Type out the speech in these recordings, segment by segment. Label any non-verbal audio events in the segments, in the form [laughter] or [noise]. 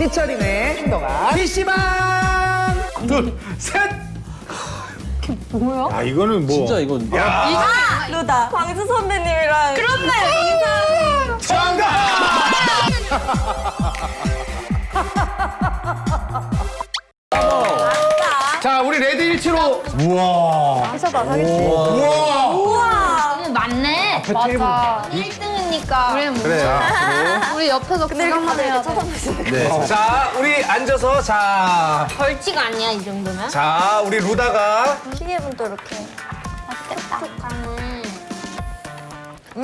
삐처리네 행동아. PC방! 둘셋! 아 이거는 뭐. 진짜 이건 아, 루다. 광수 선배님이랑. 그렇네. 자 우리 레드 1치로. 우와. 하셔봐, 하겠지. 우와. 우와. 맞네. 맞아. 1등 이니까. 그래, 뭐. 그래요 우리 옆에서 구경만 해야 돼. 네. 자 우리 앉아서 자, 벌칙 아니야, 이 정도면? 자 우리 루다가 시계분 또 이렇게. 맛있겠다. 촉촉하네.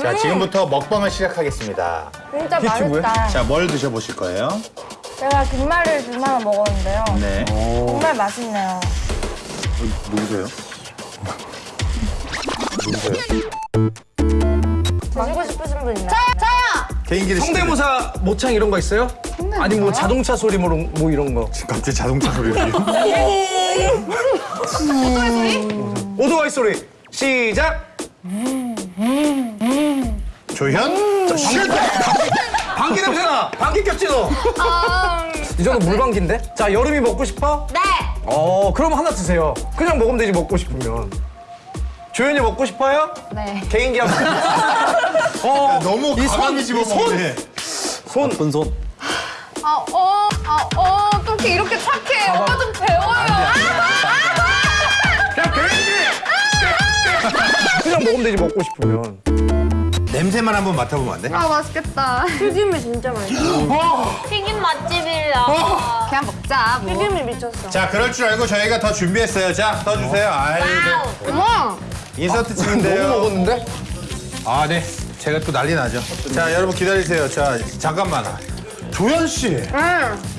자 지금부터 먹방을 시작하겠습니다 진짜 맛있다. 자 뭘 드셔보실 거예요? 제가 김말을 둘만 먹었는데요. 네 정말 맛있네요. 누구세요? 누구세요? 있나요? 개인기를 성대모사 모창 이런 거 있어요? 아니 뭐 자동차 소리 뭐, 이런- 뭐 이런 거? 갑자기 자동차 소리를 [laughs] 오토바이 소리 시작 조현? 방귀 냄새나 방귀 꼈지 너? 이 정도 물방귀인데? 자 여름이 먹고 싶어? 네. 어 그럼 하나 드세요 그냥 먹으면 되지 먹고 싶으면 조연이 먹고 싶어요? 네. 개인기 한번 어, 너무 이 손, 집어먹네 손 나쁜 손. 아, 어, 아, 어, 어떻게 이렇게 착해. 오빠 좀 배워요. 그냥 개인기 그냥 먹으면 되지 먹고 싶으면 냄새만 한번 맡아보면 안 돼? 아, 맛있겠다. 튀김이 진짜 맛있어. 튀김 맛집이라. 그냥 먹자, 뭐. 튀김이 미쳤어. 자 그럴 줄 알고 저희가 더 준비했어요 자 떠주세요 아이고 어머. 인서트 너무 찍은데요 먹었는데? 아 네. 제가 또 난리 나죠. 자 여러분 기다리세요. 자 잠깐만. 조현 씨.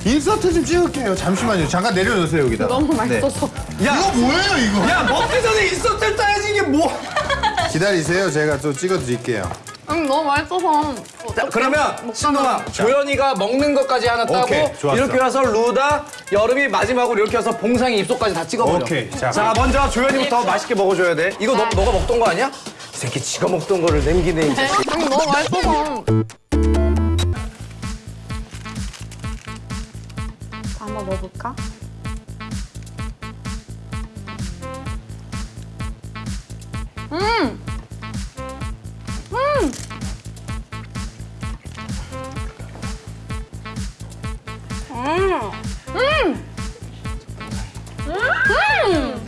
인서트 좀 찍을게요. 잠시만요. 잠깐 내려놓으세요 여기다. 너무 맛있어서 야, 이거 뭐예요 이거? 야 먹기 전에 있었을 따야지 이게 뭐. [laughs] 기다리세요. 제가 또 찍어드릴게요. 음, 너무 맛있어서. 자, 그러면 신동아 조연이가 먹는 것까지 하나 따고 오케이. 이렇게 와서 루다 여름이 마지막으로 이렇게 와서 봉상이 입속까지 다 찍어버려. 오케이, 자, 자 먼저 조연이부터 맛있게 먹어줘야 돼. 이거 너, 너가 먹던 거 아니야? 이 새끼 지가 먹던 거를 남기네 이 자식 음, 너무 맛있어서. 한번 먹어볼까? 음! 음! 음! 음!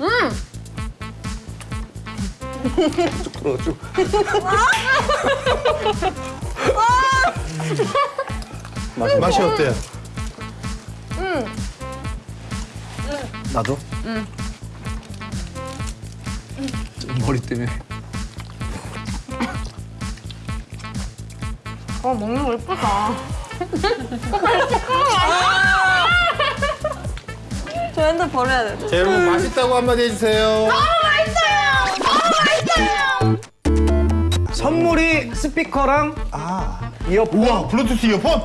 음! 맛이 어때요? 나도? 머리 때문에. 어, 먹는 거 예쁘다. 저 hand 버려야 돼. 자 여러분 맛있다고 한마디 해주세요 선물이 스피커랑 아 이어폰 우와 블루투스 이어폰?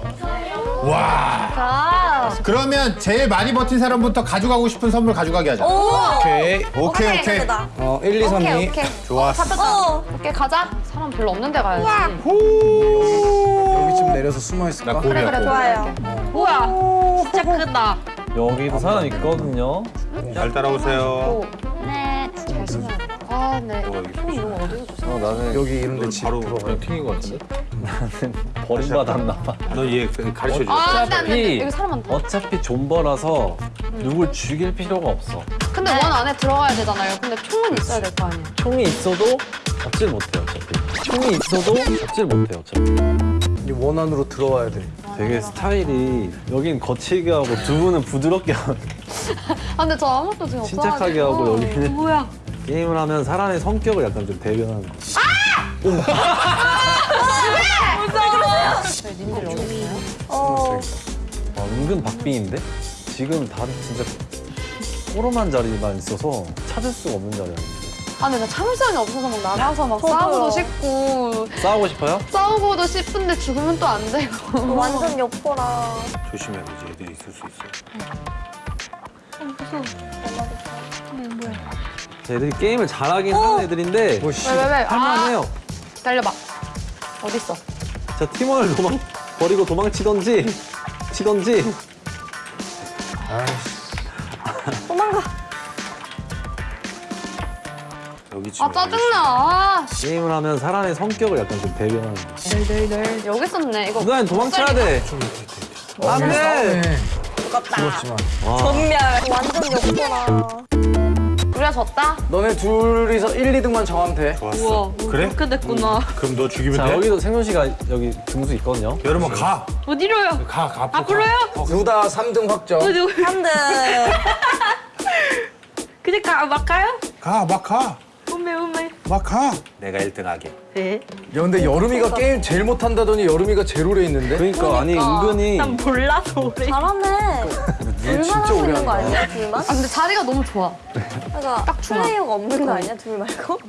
와 아. 그러면 제일 많이 버틴 사람부터 가져가고 싶은 선물 가져가게 하자 오! 오케이 오케이 오케이 예쁘다. 어 1, 2, 3, 2 오케이, 오케이. 좋았어 어. 오케이, 가자. 사람 별로 없는 데 가야지. 여기쯤 내려서 숨어 있을까? 나 고비야 고비. 좋아요. 뭐야? 진짜 크다. 여기도 사람 있거든요. 잘 따라오세요 돼. 아, 네. 어, 나는 여기 이런데 집 바로. 그냥 튕긴 것 같은데? 나는 버림받았나 봐. 너얘 가르쳐 줘 아, 안 돼, 안 돼. 어차피 여기 사람 많다. 어차피 존버라서 누굴 죽일 필요가 없어. 근데 원 안에 들어가야 되잖아요. 근데 총은 있어야 될 거 아니에요. 총이 있어도 잡질 못해요 어차피. 총이 있어도 잡질 못해요 어차피. 이 원안으로 들어와야 돼 되게 스타일이 여긴 거칠게 하고 두 분은 부드럽게 하고 아, 근데 저 아무것도 지금 없어. 침착하게 하고 여기는 뭐야? 게임을 하면 사람의 성격을 약간 좀 대변하는 거. 어. 아, 은근 박빙인데? 지금 다들 진짜 꼬름한 자리만 있어서 찾을 수가 없는 자리야. 아, 근데 나 참을성이 없어서 막 나가서 막. 싸우고도 싶고 싸우고 싶어요? 싸우고도 싶은데 죽으면 또 안 되고. 완전 여포라. 조심해야 지 애들이 있을 수 있어 애들이 게임을 잘하긴 하는 애들인데 뭐 씨. 왜, 왜, 왜? 할만해요. 달려봐. 어딨어? 자 팀원을 도망 버리고 도망치던지 치던지 도망가. 여기 아 짜증나. 아, 게임을 하면 사람의 성격을 약간 좀 배려하는 널널널 여기 있었네. 이거 누나는 도망쳐야 돼 안돼. 그렇지만 전멸. 완전 역도라. 우리가 졌다. 너네 둘이서 1, 2등만 정하면 돼. 좋았어. 그래? 그렇게 됐구나. 그럼 너 죽이면 자 돼? 여기도 생존 씨가 여기 등수 있거든요 여러분 가. 어디로요? 가, 가. 앞으로요? 루다 3등 확정. 어디 3등. [laughs] 그냥 가, 막 가요? 가, 막 가. 오메 오메. 막 가. 내가 1등 하게. 네. 야 근데 여름이가 게임 제일 못한다더니 여름이가 제일 오래 있는데? 그러니까 아니 은근히 난 몰라서 오래. 잘하네. 둘만 진짜 하고 오래 있는 거. 아니야? 둘만? 아 근데 자리가 너무 좋아. 그러니까 딱 중앙. 플레이어가 없는 거 아니야? 둘 말고?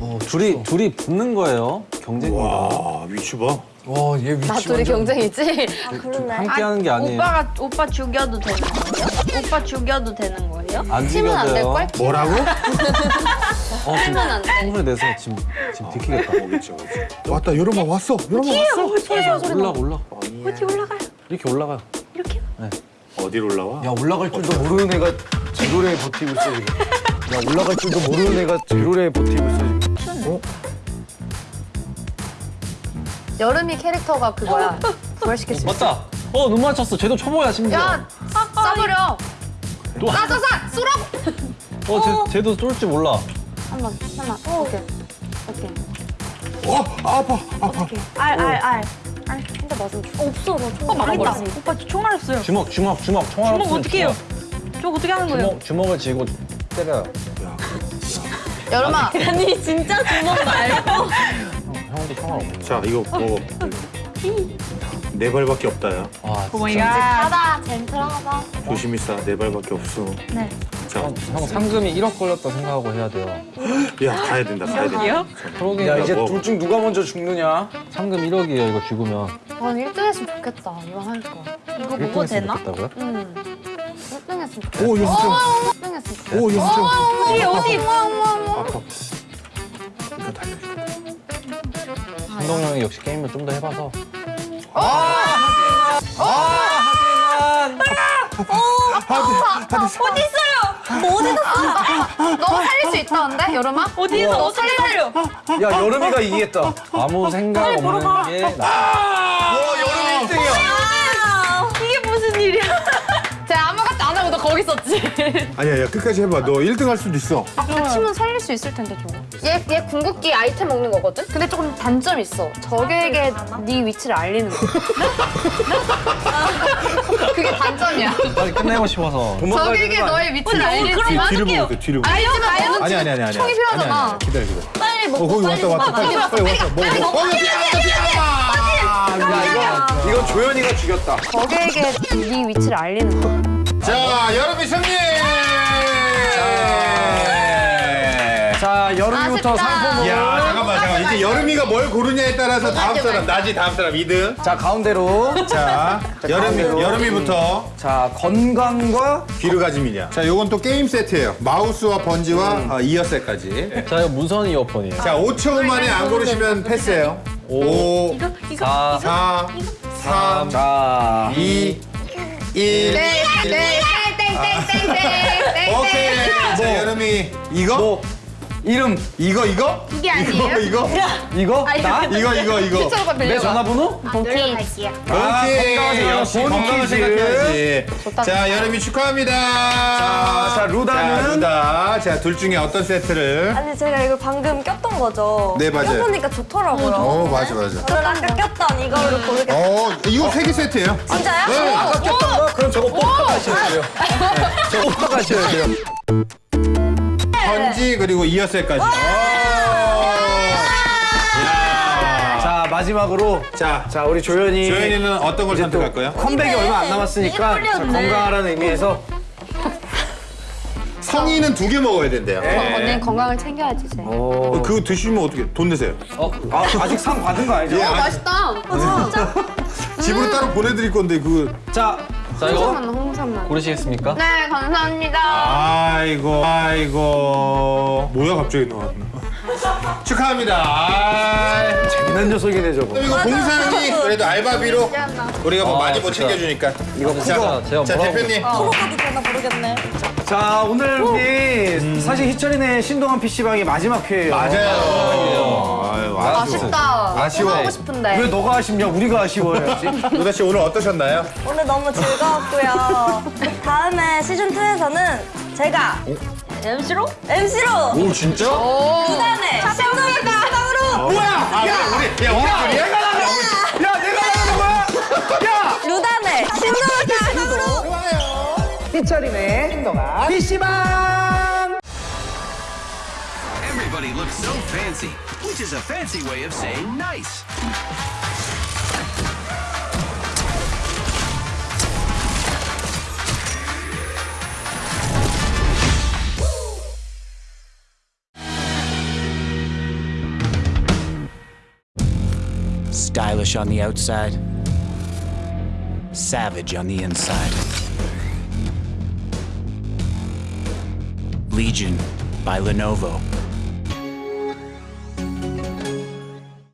어, 둘이 둘이 붙는 거예요 경쟁입니다 와, 위치 봐. 와, 얘 위치 나 둘이 경쟁이지. 아 그러네. 함께 하는 게 아니에요 오빠가 오빠 죽여도 되는 거예요? 오빠 죽여도 되는 거예요? 안 팀은 안될 죽여져요 걸? 뭐라고? [laughs] 어, 지금 팀은 안 돼. 홍소리 내서 지금 지금 들키겠다 오겠지, 오겠지. 왔다, 여름아 왔어. 여름아 왔어. 올라 올라 어디 올라가요? 이렇게 올라가요 이렇게? 어디로 올라와? 야 올라갈 줄도 모르는 애가 제로레에 버티고 있어 지금. 야 올라갈 줄도 모르는 애가 제로레에 버티고 있어 지금. 어? 여름이 캐릭터가 그거야. 부활시킬 수 있어. 맞다 어 눈 맞췄어 쟤도 초보야 심지어 야 싸버려. 또 싸싸싸 쏘라고. 어, 쟤, 쟤도 쏠줄 몰라 한 번 한번. 오케이. 오케이. 어, 아파, 아파. 알, 알, 알. 알, 진짜 맞아. 없어, 너 총. 어 망했다. 오빠 저 총알 없어요. 주먹 주먹 주먹 총알 주먹 없으면 어떻게 해요? 주먹. 저 어떻게 하는 거예요? 주먹 주먹을 쥐고 때려요 여름아. 아니, 진짜 주먹 말고. [laughs] 형도 없는 자, 이거 먹어. 네 발밖에 없다, 야. 와 oh my 진짜 God. 하다 gentle하다. 조심히 싸. 네 발밖에 없어. 네. 자, 형, 형 상금이 1억 걸렸다 생각하고 해야 돼요 야, 가야 된다, 가야 된다. 프로게임 야 이제 뭐. 둘중 누가 먼저 죽느냐? 상금 1억이에요 이거 죽으면 난 1등 했으면 좋겠다. 이왕 하니까. 이거 1등 먹어도 했으면 되나? 좋겠다고요? 응. 1등 했으면 좋겠다. 오, 연습생. 1등 했으면 좋겠다. 오, 연습생. 어디 어디? 아파. 이거 달려. 한동 형이 역시 게임을 좀 더 해봐서 어디 있어요? 뭐 어디 갔어? 너 살릴 수 있다는데 여름아? 어디에서 너 살리려? 야 여름이가 이기겠다. 아무 생각 없는 게 나. 와 여름이 1등이야. 거기 있었지. [laughs] 아니야, 야, 끝까지 해봐. 너 1등 할 수도 있어. 아까 팀은 살릴 수 있을 텐데 저거. 얘, 얘 궁극기 아이템 먹는 거거든? 근데 조금 단점이 있어. 적에게 네 위치를 알리는 거. [laughs] 그게 단점이야. 빨리 끝내고 싶어서 적에게? 너의 위치를 알리지만 뒤, 뒤를 보고 있어, 뒤를 보고. 아니, 아니, 아니, 아니. 총이 필요하잖아. 아니, 아니, 아니. 기다려, 기다려. 빨리 어, 먹고 거기 빨리 왔다, 왔다. 먹어. 빨리, 빨리 왔어. 뭐, 뭐. 어, 야, 야 이거 이거 조현이가 죽였다. 적에게 네 위치를 알리는 거. 자, 여름이 승리! 자 여름이부터 아쉽다. 상품으로. 야, 잠깐만, 잠깐만. 이제 여름이가 뭘 고르냐에 따라서 다음 사람, 나지 다음 사람 2등. 자 가운데로. 자, 여름이, 가운데로. 여름이부터 자 건강과 귀르가짐이냐. 자, 요건 또 게임 세트예요. 마우스와 번지와 어, 이어셋까지. 자 이거 무선 이어폰이에요 자, 5초 만에 안 고르시면 패스예요. 5, 이거 이거 4 4, 3, 자 2, 1. 네, 땡땡땡땡땡땡땡. 오케이. 자, 여름이 이거? 뭐 이름 이거 이거? 이게 아니에요? 이거 이거 나? 이거 이거 이거. 내. 전화번호? 아, 건강하세요. 역시 본 건강을 퀴즈. 생각해야지. 좋다. 자, 여름이 축하합니다. 자, 루다는? 자, 루다. 자, 둘 중에 어떤 세트를? 아니, 제가 이거 방금 꼈던 거죠? 네, 맞아요. 껴보니까 좋더라고요. 어, 맞아, 맞아. 저는 아까 꼈던 이거를 고르겠어요. 어, 이거 세개 세트예요. 진짜요? 네. 아까 꼈던 거? 그럼 저거 뽑아 가셔야 돼요. 저거 뽑아 가셔야 돼요. 번지 그리고 이어셀까지. 자 마지막으로 자, 자 우리 조현이 조현이는 어떤 걸 선택할 거예요? 컴백이 얼마 안 남았으니까 자, 건강하라는 의미에서 성인은 두 개 먹어야 된대요. 언니는 건강을 챙겨야지 이제. 어, 그거 드시면 어떻게 돈 내세요? 어? 아, 아직 상 받은 거 아니죠? 예, 어 아, 맛있다. [laughs] 집으로 따로 보내드릴 건데 그. 자, 자 이거 홍삼만 홍삼만. 고르시겠습니까? 네 감사합니다. 아이고, 아이고. 뭐야 갑자기 나왔나? [laughs] 축하합니다. 아, 재밌는 녀석이네 저거. 이거 봉상이 그래도 알바비로 우리가 뭐 많이 못 챙겨주니까. 이거 제가 제가 자 뭐라고 대표님. 프로 가도 되나 모르겠네. 자 오늘 우리 사실 희철이네 신동환 PC방이 마지막 회예요. 맞아요. 아유, 아쉬워. 아쉽다. 아쉬워. 또 하고 싶은데. 왜 너가 아쉽냐? 우리가 아쉬워야지. [laughs] 루다 씨 오늘 어떠셨나요? 오늘 너무 즐거웠고요. 다음에 시즌 2에서는 제가 MC로? MC로 오 진짜? 부산에 신동엽 PC방으로 뭐야? 아, 야, 우리 야 우리 둘이 내가 나가. 야 내가 나가는 거야? 야 루단의 신동엽 PC방으로 희철이네 신동환 PC방. Looks so fancy, which is a fancy way of saying nice. Stylish on the outside, savage on the inside. Legion by Lenovo.